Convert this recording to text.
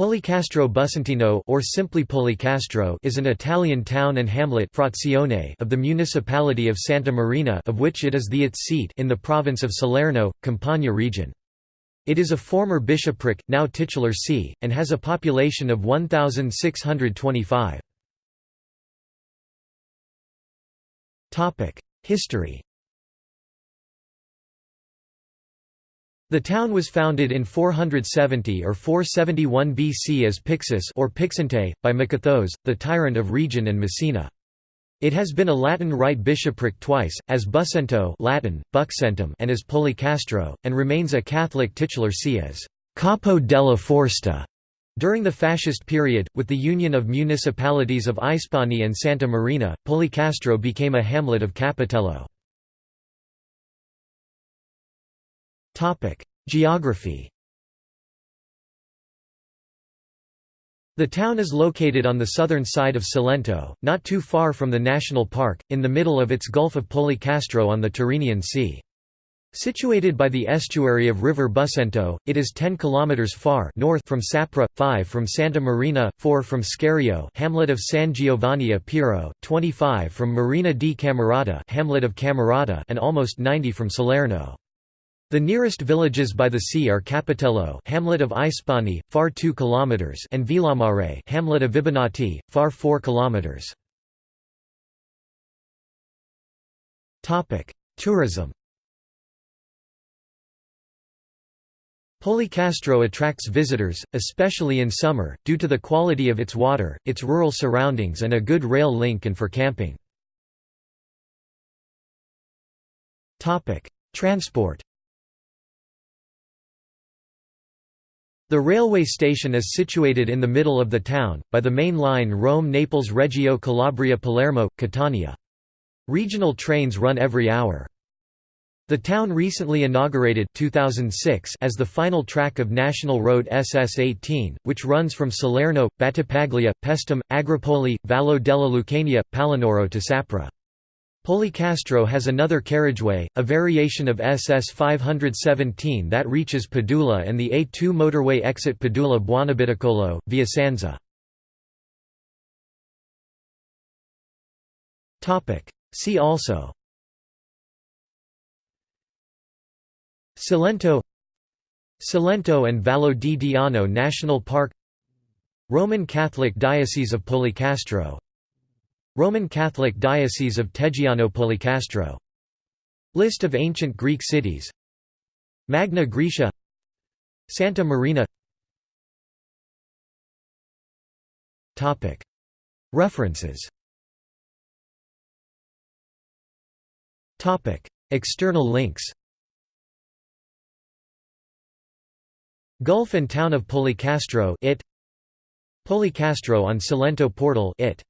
Policastro Bussentino or simply Policastro is an Italian town and hamlet frazione of the municipality of Santa Marina of which it is the its seat in the province of Salerno, Campania region. It is a former bishopric, now titular see, and has a population of 1,625. History The town was founded in 470 or 471 BC as Pixus or Pixente, by Makathos, the tyrant of Region and Messina. It has been a Latin Rite bishopric twice, as Busento Latin, Buxentum and as Policastro, and remains a Catholic titular see as Capo della Forsta. During the fascist period, with the union of municipalities of Ispani and Santa Marina, Policastro became a hamlet of Capitello. Geography The town is located on the southern side of Cilento, not too far from the national park, in the middle of its Gulf of Policastro on the Tyrrhenian Sea. Situated by the estuary of River Bussento, it is 10 km far north from Sapri, 5 from Santa Marina, 4 from Scario hamlet of San Giovanni a Piro, 25 from Marina di Camerota hamlet of Camerota and almost 90 from Salerno. The nearest villages by the sea are Capitello hamlet of Ispani, far 2 km and Villamare hamlet of Vibonati, far 4 km. Tourism Policastro attracts visitors, especially in summer, due to the quality of its water, its rural surroundings and a good rail link and for camping. Transport The railway station is situated in the middle of the town, by the main line Rome-Naples-Reggio Calabria-Palermo, Catania. Regional trains run every hour. The town recently inaugurated 2006 as the final track of National Road SS-18, which runs from Salerno, Battipaglia, Paestum, Agropoli, Vallo della Lucania, Palinuro to Sapri. Policastro has another carriageway, a variation of SS 517 that reaches Padula and the A2 motorway exit Padula Buonabitacolo, via Sanza. See also Cilento Cilento and Vallo di Diano National Park Roman Catholic Diocese of Policastro Roman Catholic Diocese of Teggiano Policastro List of ancient Greek cities. Magna Graecia. Santa Marina. References. External links. Gulf and Town of Policastro it Policastro on Cilento portal it